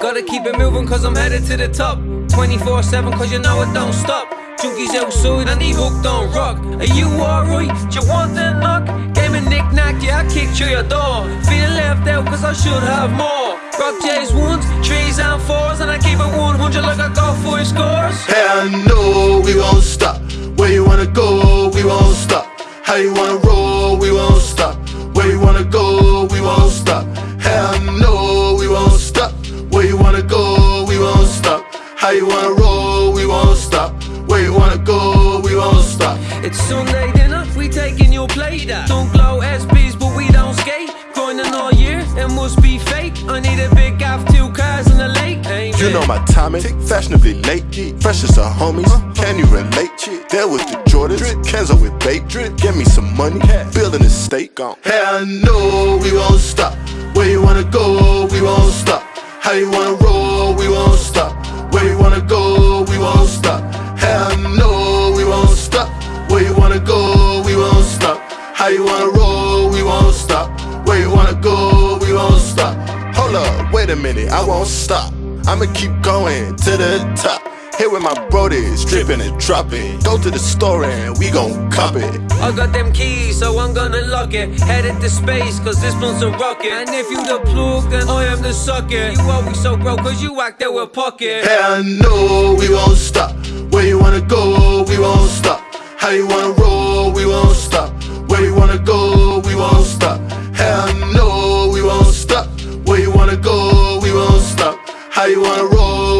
Gotta keep it moving cause I'm headed to the top. 24-7 cause you know it don't stop. Junkies outside and he hooked on rock. Are you alright? Do you want the knock? Game of knick-knack, yeah I kicked through your door. Feeling left out cause I should have more. Rock J's ones, trees and fours And I keep it 100 like I got four scores. Hell know we won't stop. Where you wanna go, we won't stop. How you wanna roll, Sunday dinner, we taking your plate Don't glow SBs but we don't skate. Grinding all year, it must be fake. I need a big gaff, two cars in the lake. Amen. You know my timing, fashionably late. Fresh as a homies, can you relate? There with the Jordans, Drip. Kenzo with bait. Drip. Get me some money, building a state Hell no, we won't stop. Where you wanna go, we won't stop. How you wanna roll, go, we won't stop How you wanna roll, we won't stop Where you wanna go, we won't stop Hold up, wait a minute, I won't stop I'ma keep going to the top here with my brodies, dripping and dropping. Go to the store and we gon' cop it. I got them keys, so I'm gonna lock it. Headed to space, cause this one's a rocket. And if you the plug, then I am the socket. You always so broke, cause you act there with pocket. Hell no, we won't stop. Where you wanna go, we won't stop. How you wanna roll, we won't stop wanna go, we won't stop. Hell no, we won't stop. Where you wanna go, we won't stop. How you wanna roll?